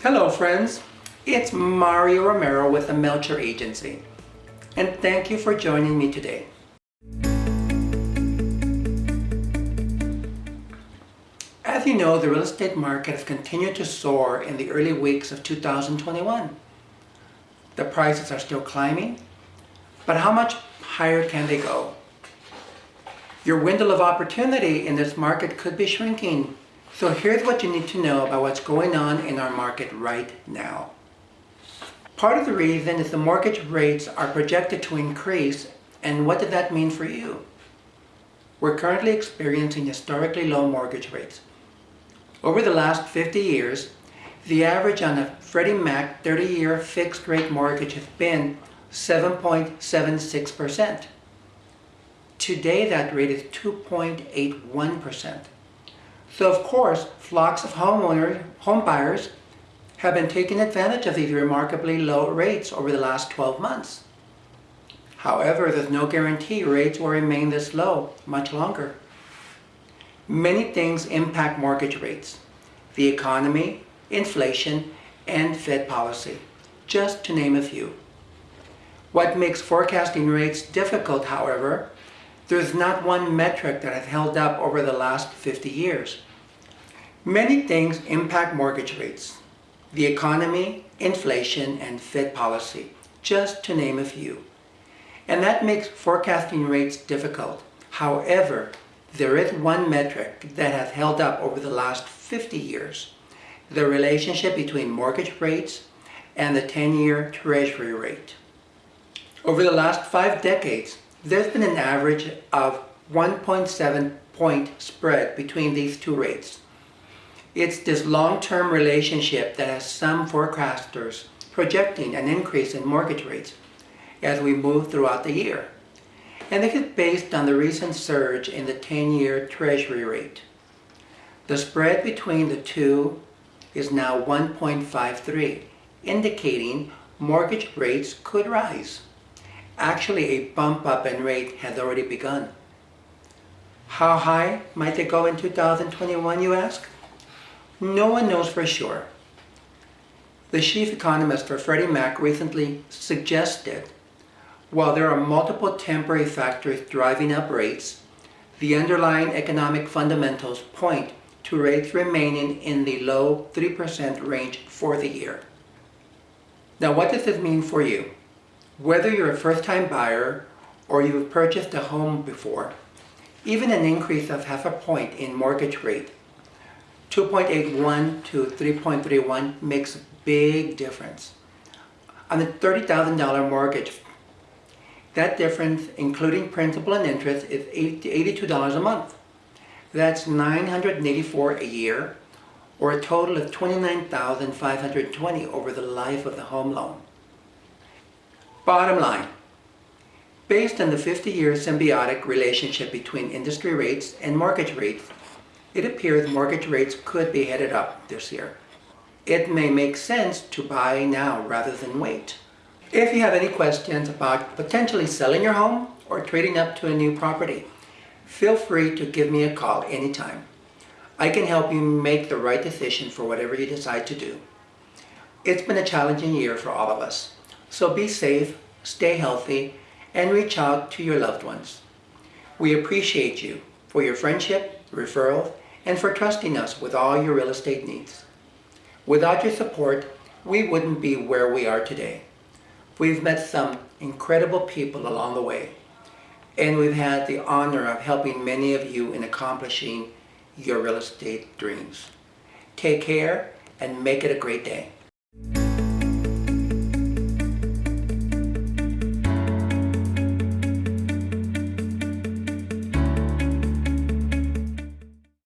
Hello friends, it's Mario Romero with the Melcher Agency and thank you for joining me today. As you know, the real estate market has continued to soar in the early weeks of 2021. The prices are still climbing, but how much higher can they go? Your window of opportunity in this market could be shrinking. So here's what you need to know about what's going on in our market right now. Part of the reason is the mortgage rates are projected to increase and what does that mean for you? We're currently experiencing historically low mortgage rates. Over the last 50 years, the average on a Freddie Mac 30-year fixed rate mortgage has been 7.76%. Today that rate is 2.81%. So of course, flocks of homeowners, home buyers have been taking advantage of these remarkably low rates over the last 12 months. However, there's no guarantee rates will remain this low much longer. Many things impact mortgage rates. The economy, inflation, and Fed policy, just to name a few. What makes forecasting rates difficult, however, there's not one metric that has held up over the last 50 years. Many things impact mortgage rates. The economy, inflation, and Fed policy, just to name a few. And that makes forecasting rates difficult. However, there is one metric that has held up over the last 50 years. The relationship between mortgage rates and the 10-year treasury rate. Over the last five decades, there's been an average of 1.7 point spread between these two rates. It's this long-term relationship that has some forecasters projecting an increase in mortgage rates as we move throughout the year and this is based on the recent surge in the 10-year Treasury rate. The spread between the two is now 1.53, indicating mortgage rates could rise. Actually, a bump up in rate has already begun. How high might they go in 2021, you ask? No one knows for sure. The chief economist for Freddie Mac recently suggested while there are multiple temporary factors driving up rates, the underlying economic fundamentals point to rates remaining in the low 3% range for the year. Now what does this mean for you? Whether you're a first-time buyer or you've purchased a home before, even an increase of half a point in mortgage rate, 2.81 to 3.31 makes a big difference. On the $30,000 mortgage, that difference, including principal and interest, is $82 a month. That's $984 a year, or a total of $29,520 over the life of the home loan. Bottom line, based on the 50-year symbiotic relationship between industry rates and mortgage rates, it appears mortgage rates could be headed up this year. It may make sense to buy now rather than wait. If you have any questions about potentially selling your home or trading up to a new property, feel free to give me a call anytime. I can help you make the right decision for whatever you decide to do. It's been a challenging year for all of us, so be safe, stay healthy, and reach out to your loved ones. We appreciate you for your friendship, referrals, and for trusting us with all your real estate needs. Without your support, we wouldn't be where we are today. We've met some incredible people along the way, and we've had the honor of helping many of you in accomplishing your real estate dreams. Take care and make it a great day.